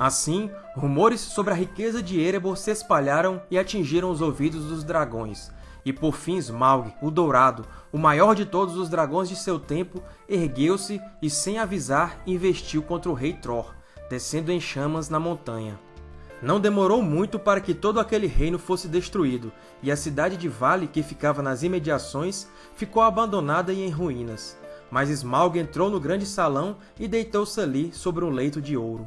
Assim, rumores sobre a riqueza de Erebor se espalharam e atingiram os ouvidos dos dragões, e por fim Smaug, o Dourado, o maior de todos os dragões de seu tempo, ergueu-se e, sem avisar, investiu contra o rei Tror, descendo em chamas na montanha. Não demorou muito para que todo aquele reino fosse destruído, e a cidade de Vale, que ficava nas imediações, ficou abandonada e em ruínas. Mas Smaug entrou no grande salão e deitou-se ali sobre um leito de ouro.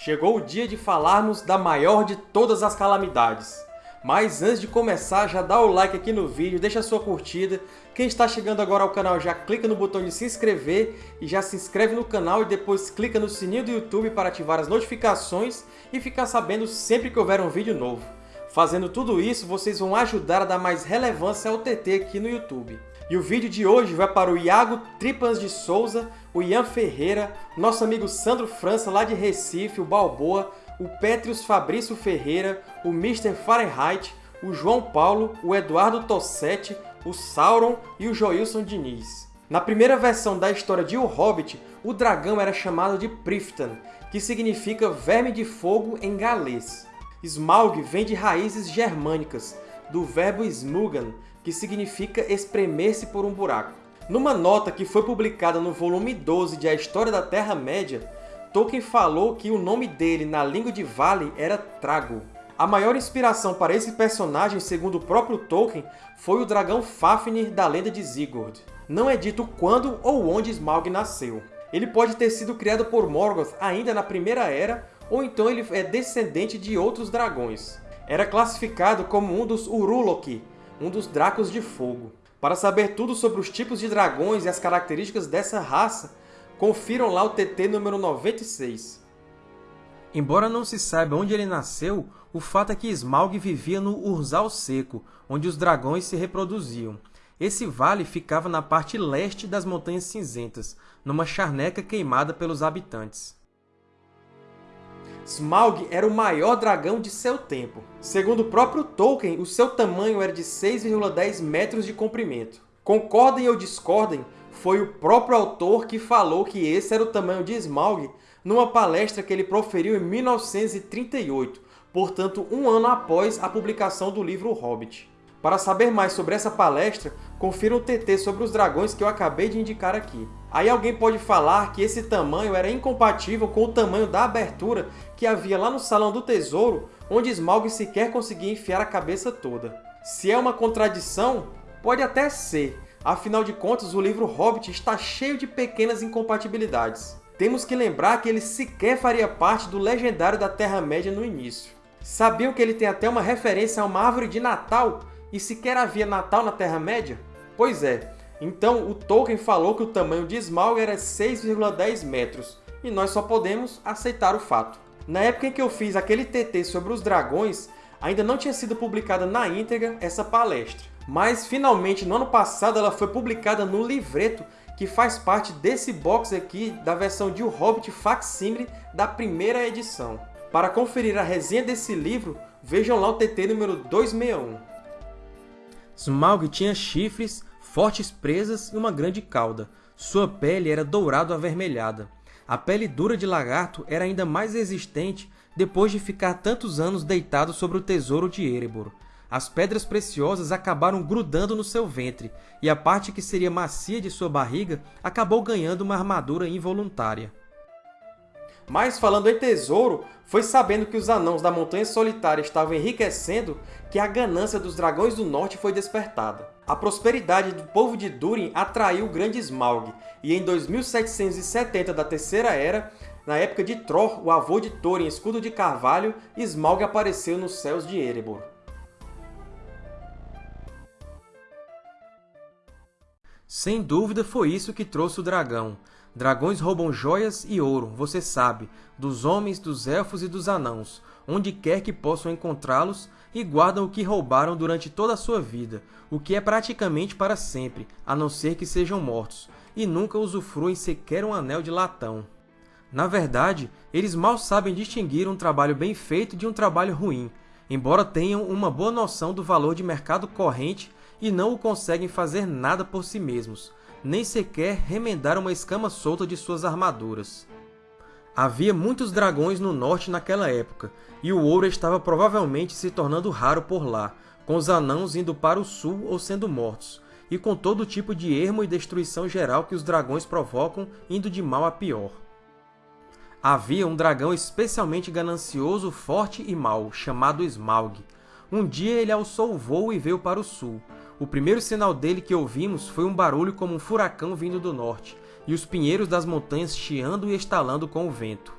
Chegou o dia de falarmos da maior de todas as calamidades. Mas antes de começar, já dá o like aqui no vídeo, deixa a sua curtida. Quem está chegando agora ao canal já clica no botão de se inscrever e já se inscreve no canal e depois clica no sininho do YouTube para ativar as notificações e ficar sabendo sempre que houver um vídeo novo. Fazendo tudo isso, vocês vão ajudar a dar mais relevância ao TT aqui no YouTube. E o vídeo de hoje vai para o Iago Tripans de Souza, o Ian Ferreira, nosso amigo Sandro França, lá de Recife, o Balboa, o Petrius Fabrício Ferreira, o Mr. Fahrenheit, o João Paulo, o Eduardo Tossetti, o Sauron e o Joilson Diniz. Na primeira versão da história de O Hobbit, o dragão era chamado de Priftan, que significa verme de fogo em galês. Smaug vem de raízes germânicas, do verbo smugan, que significa espremer-se por um buraco. Numa nota que foi publicada no volume 12 de A História da Terra-média, Tolkien falou que o nome dele na língua de Vale era Trago. A maior inspiração para esse personagem, segundo o próprio Tolkien, foi o dragão Fafnir da Lenda de Sigurd. Não é dito quando ou onde Smaug nasceu. Ele pode ter sido criado por Morgoth ainda na Primeira Era, ou então ele é descendente de outros dragões. Era classificado como um dos Urulok, um dos Dracos de Fogo. Para saber tudo sobre os tipos de dragões e as características dessa raça, confiram lá o TT número 96. Embora não se saiba onde ele nasceu, o fato é que Smaug vivia no Urzal Seco, onde os dragões se reproduziam. Esse vale ficava na parte leste das Montanhas Cinzentas, numa charneca queimada pelos habitantes. Smaug era o maior dragão de seu tempo. Segundo o próprio Tolkien, o seu tamanho era de 6,10 metros de comprimento. Concordem ou discordem, foi o próprio autor que falou que esse era o tamanho de Smaug numa palestra que ele proferiu em 1938, portanto um ano após a publicação do livro Hobbit. Para saber mais sobre essa palestra, confira o TT sobre os dragões que eu acabei de indicar aqui. Aí alguém pode falar que esse tamanho era incompatível com o tamanho da abertura que havia lá no Salão do Tesouro, onde Smaug sequer conseguia enfiar a cabeça toda. Se é uma contradição, pode até ser, afinal de contas o livro Hobbit está cheio de pequenas incompatibilidades. Temos que lembrar que ele sequer faria parte do legendário da Terra-média no início. Sabiam que ele tem até uma referência a uma árvore de Natal e sequer havia Natal na Terra-média? Pois é, então, o Tolkien falou que o tamanho de Smaug era 6,10 metros, e nós só podemos aceitar o fato. Na época em que eu fiz aquele TT sobre os dragões, ainda não tinha sido publicada na íntegra essa palestra. Mas, finalmente, no ano passado, ela foi publicada no livreto que faz parte desse box aqui da versão de O Hobbit Facsimile da primeira edição. Para conferir a resenha desse livro, vejam lá o TT número 261. Smaug tinha chifres, fortes presas e uma grande cauda. Sua pele era dourado-avermelhada. A pele dura de lagarto era ainda mais resistente depois de ficar tantos anos deitado sobre o tesouro de Erebor. As pedras preciosas acabaram grudando no seu ventre, e a parte que seria macia de sua barriga acabou ganhando uma armadura involuntária. Mas falando em tesouro, foi sabendo que os Anãos da Montanha Solitária estavam enriquecendo que a ganância dos Dragões do Norte foi despertada. A prosperidade do povo de Durin atraiu o grande Smaug, e em 2770 da Terceira Era, na época de Tror, o avô de Thorin Escudo de Carvalho, Smaug apareceu nos céus de Erebor. Sem dúvida foi isso que trouxe o dragão. Dragões roubam joias e ouro, você sabe, dos homens, dos elfos e dos anãos, onde quer que possam encontrá-los, e guardam o que roubaram durante toda a sua vida, o que é praticamente para sempre, a não ser que sejam mortos, e nunca usufruem sequer um anel de latão. Na verdade, eles mal sabem distinguir um trabalho bem feito de um trabalho ruim, embora tenham uma boa noção do valor de mercado corrente e não o conseguem fazer nada por si mesmos, nem sequer remendar uma escama solta de suas armaduras. Havia muitos dragões no norte naquela época, e o ouro estava provavelmente se tornando raro por lá, com os anãos indo para o sul ou sendo mortos, e com todo tipo de ermo e destruição geral que os dragões provocam indo de mal a pior. Havia um dragão especialmente ganancioso, forte e mau, chamado Smaug. Um dia ele alçou o voo e veio para o sul. O primeiro sinal dele que ouvimos foi um barulho como um furacão vindo do norte, e os pinheiros das montanhas chiando e estalando com o vento.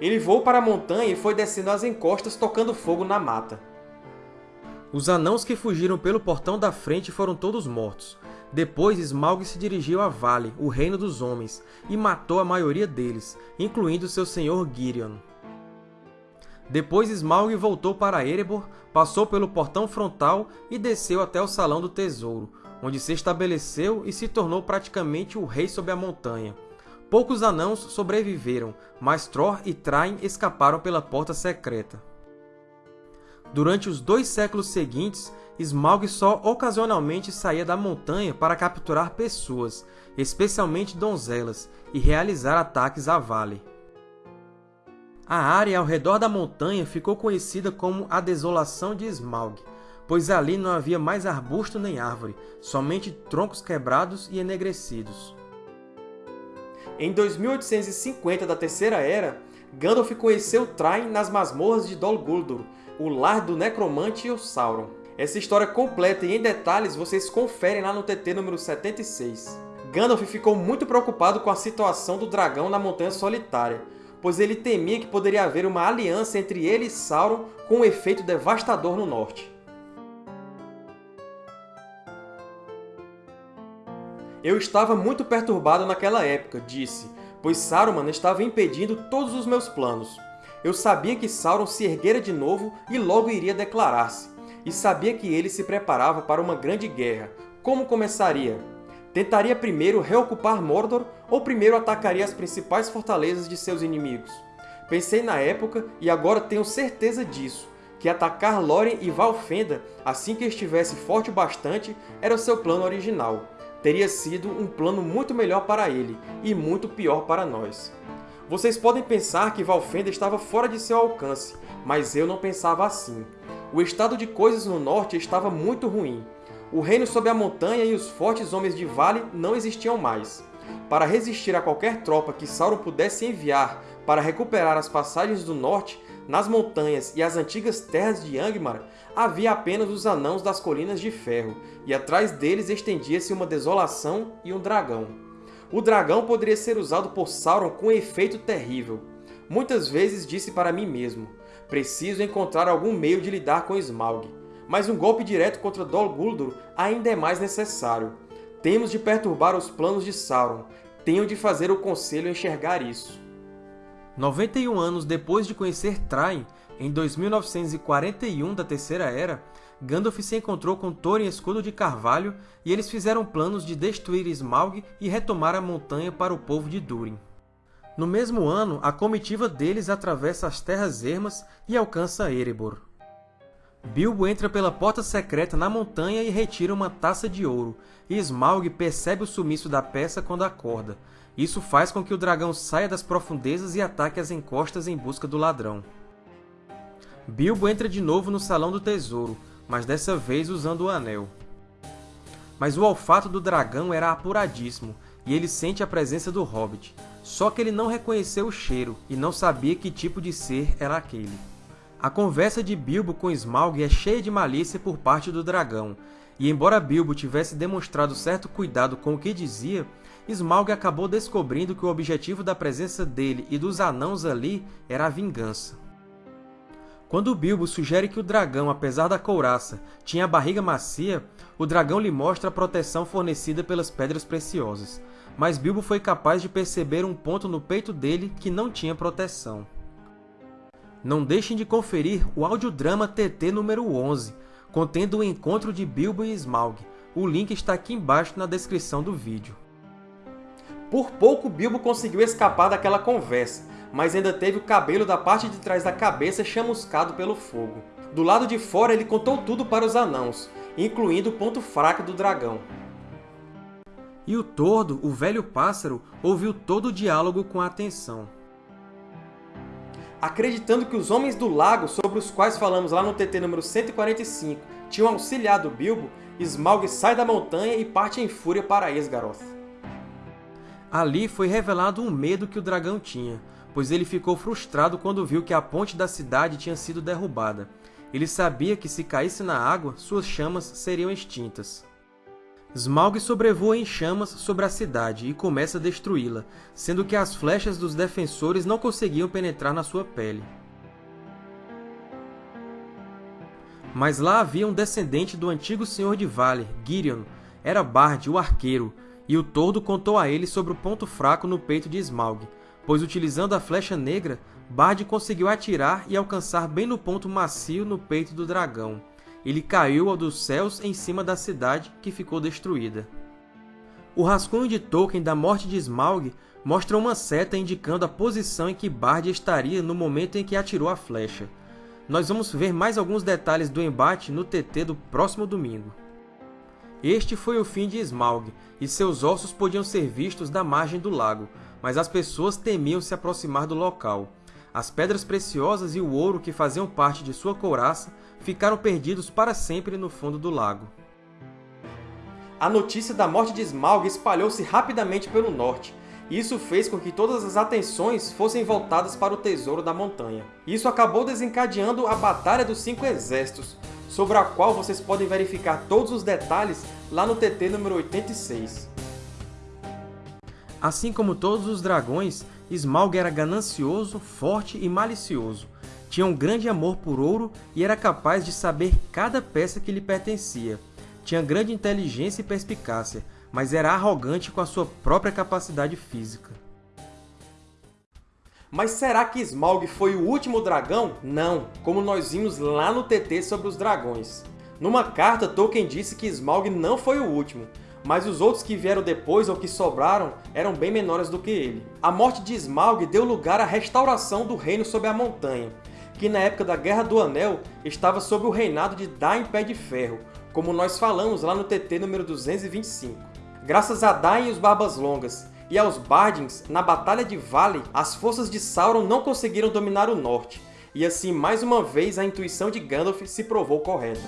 Ele voou para a montanha e foi descendo as encostas tocando fogo na mata. Os anãos que fugiram pelo portão da frente foram todos mortos, depois Smaug se dirigiu a Vale, o reino dos homens, e matou a maioria deles, incluindo seu senhor Girion. Depois Smaug voltou para Erebor, passou pelo portão frontal e desceu até o Salão do Tesouro, onde se estabeleceu e se tornou praticamente o rei sobre a montanha. Poucos anãos sobreviveram, mas Tror e Train escaparam pela porta secreta. Durante os dois séculos seguintes, Smaug só ocasionalmente saía da montanha para capturar pessoas, especialmente donzelas, e realizar ataques à Vale. A área ao redor da montanha ficou conhecida como a Desolação de Smaug, pois ali não havia mais arbusto nem árvore, somente troncos quebrados e enegrecidos. Em 2850 da Terceira Era, Gandalf conheceu Thrain nas masmorras de Dol Guldur, o lar do necromante e o Sauron. Essa história completa e em detalhes vocês conferem lá no TT número 76. Gandalf ficou muito preocupado com a situação do dragão na Montanha Solitária, pois ele temia que poderia haver uma aliança entre ele e Sauron com um efeito devastador no norte. Eu estava muito perturbado naquela época, disse, pois Saruman estava impedindo todos os meus planos. Eu sabia que Sauron se erguera de novo e logo iria declarar-se e sabia que ele se preparava para uma grande guerra. Como começaria? Tentaria primeiro reocupar Mordor ou primeiro atacaria as principais fortalezas de seus inimigos? Pensei na época e agora tenho certeza disso, que atacar Lórien e Valfenda assim que estivesse forte o bastante era o seu plano original. Teria sido um plano muito melhor para ele e muito pior para nós. Vocês podem pensar que Valfenda estava fora de seu alcance, mas eu não pensava assim. O estado de coisas no norte estava muito ruim. O reino sob a montanha e os fortes homens de vale não existiam mais. Para resistir a qualquer tropa que Sauron pudesse enviar para recuperar as passagens do norte, nas montanhas e as antigas terras de Angmar, havia apenas os Anãos das Colinas de Ferro, e atrás deles estendia-se uma desolação e um dragão. O dragão poderia ser usado por Sauron com um efeito terrível. Muitas vezes disse para mim mesmo, Preciso encontrar algum meio de lidar com Smaug, mas um golpe direto contra Dol Guldur ainda é mais necessário. Temos de perturbar os planos de Sauron. Tenho de fazer o Conselho enxergar isso. 91 anos depois de conhecer Thrain, em 2941 da Terceira Era, Gandalf se encontrou com Thorin Escudo de Carvalho e eles fizeram planos de destruir Smaug e retomar a montanha para o povo de Durin. No mesmo ano, a comitiva deles atravessa as Terras Ermas e alcança Erebor. Bilbo entra pela porta secreta na montanha e retira uma taça de ouro, e Smaug percebe o sumiço da peça quando acorda. Isso faz com que o dragão saia das profundezas e ataque as encostas em busca do ladrão. Bilbo entra de novo no Salão do Tesouro, mas dessa vez usando o Anel. Mas o olfato do dragão era apuradíssimo, e ele sente a presença do Hobbit. Só que ele não reconheceu o cheiro e não sabia que tipo de ser era aquele. A conversa de Bilbo com Smaug é cheia de malícia por parte do dragão, e embora Bilbo tivesse demonstrado certo cuidado com o que dizia, Smaug acabou descobrindo que o objetivo da presença dele e dos anãos ali era a vingança. Quando Bilbo sugere que o dragão, apesar da couraça, tinha a barriga macia, o dragão lhe mostra a proteção fornecida pelas Pedras Preciosas, mas Bilbo foi capaz de perceber um ponto no peito dele que não tinha proteção. Não deixem de conferir o audiodrama TT número 11, contendo o encontro de Bilbo e Smaug. O link está aqui embaixo na descrição do vídeo. Por pouco Bilbo conseguiu escapar daquela conversa, mas ainda teve o cabelo da parte de trás da cabeça chamuscado pelo fogo. Do lado de fora, ele contou tudo para os anãos, incluindo o ponto fraco do dragão. E o Tordo, o velho pássaro, ouviu todo o diálogo com atenção. Acreditando que os Homens do Lago, sobre os quais falamos lá no TT número 145, tinham auxiliado Bilbo, Smaug sai da montanha e parte em fúria para Esgaroth. Ali foi revelado um medo que o dragão tinha, pois ele ficou frustrado quando viu que a ponte da cidade tinha sido derrubada. Ele sabia que se caísse na água, suas chamas seriam extintas. Smaug sobrevoa em chamas sobre a cidade e começa a destruí-la, sendo que as flechas dos defensores não conseguiam penetrar na sua pele. Mas lá havia um descendente do antigo Senhor de Valir, Girion. Era Bard, o arqueiro, e o Tordo contou a ele sobre o ponto fraco no peito de Smaug, pois utilizando a flecha negra, Bard conseguiu atirar e alcançar bem no ponto macio no peito do dragão. Ele caiu ao dos céus em cima da cidade, que ficou destruída. O rascunho de Tolkien da morte de Smaug mostra uma seta indicando a posição em que Bard estaria no momento em que atirou a flecha. Nós vamos ver mais alguns detalhes do embate no TT do próximo domingo. Este foi o fim de Smaug, e seus ossos podiam ser vistos da margem do lago, mas as pessoas temiam se aproximar do local. As pedras preciosas e o ouro que faziam parte de sua couraça ficaram perdidos para sempre no fundo do lago. A notícia da morte de Smaug espalhou-se rapidamente pelo norte, e isso fez com que todas as atenções fossem voltadas para o Tesouro da Montanha. Isso acabou desencadeando a Batalha dos Cinco Exércitos, sobre a qual vocês podem verificar todos os detalhes lá no TT número 86. Assim como todos os dragões, Smaug era ganancioso, forte e malicioso. Tinha um grande amor por ouro e era capaz de saber cada peça que lhe pertencia. Tinha grande inteligência e perspicácia, mas era arrogante com a sua própria capacidade física. Mas será que Smaug foi o último dragão? Não, como nós vimos lá no TT sobre os dragões. Numa carta, Tolkien disse que Smaug não foi o último, mas os outros que vieram depois ou que sobraram eram bem menores do que ele. A morte de Smaug deu lugar à restauração do Reino sob a Montanha, que na época da Guerra do Anel estava sob o reinado de Dain Pé de Ferro, como nós falamos lá no TT número 225. Graças a Dain e os Barbas Longas, e aos Bardins, na Batalha de Vale, as forças de Sauron não conseguiram dominar o norte, e assim, mais uma vez, a intuição de Gandalf se provou correta.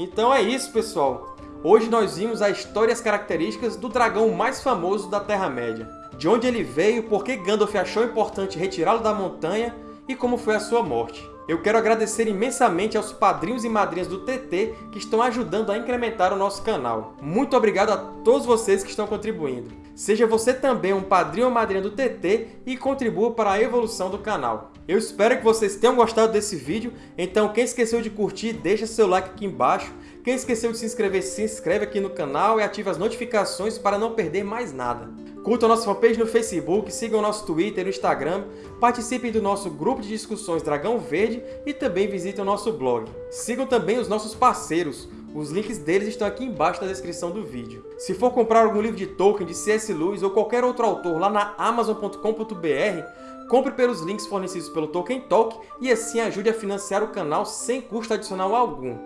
Então é isso, pessoal! Hoje nós vimos a história e as características do dragão mais famoso da Terra-média. De onde ele veio, por que Gandalf achou importante retirá-lo da montanha e como foi a sua morte. Eu quero agradecer imensamente aos padrinhos e madrinhas do TT que estão ajudando a incrementar o nosso canal. Muito obrigado a todos vocês que estão contribuindo. Seja você também um padrinho ou madrinha do TT e contribua para a evolução do canal. Eu espero que vocês tenham gostado desse vídeo, então quem esqueceu de curtir, deixa seu like aqui embaixo. Quem esqueceu de se inscrever, se inscreve aqui no canal e ative as notificações para não perder mais nada. Curtam a nossa fanpage no Facebook, sigam o nosso Twitter e Instagram, participem do nosso grupo de discussões Dragão Verde e também visitem o nosso blog. Sigam também os nossos parceiros, os links deles estão aqui embaixo na descrição do vídeo. Se for comprar algum livro de Tolkien, de C.S. Lewis ou qualquer outro autor lá na Amazon.com.br, Compre pelos links fornecidos pelo Tolkien Talk e assim ajude a financiar o canal sem custo adicional algum.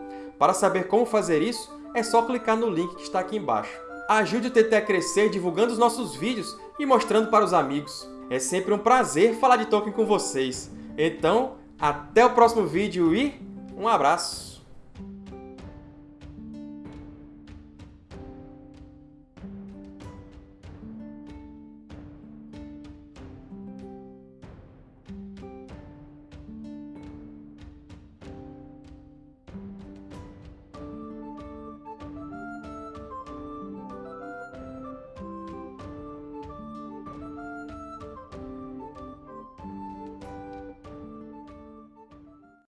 Para saber como fazer isso, é só clicar no link que está aqui embaixo. Ajude o TT a crescer divulgando os nossos vídeos e mostrando para os amigos. É sempre um prazer falar de Tolkien com vocês. Então, até o próximo vídeo e um abraço!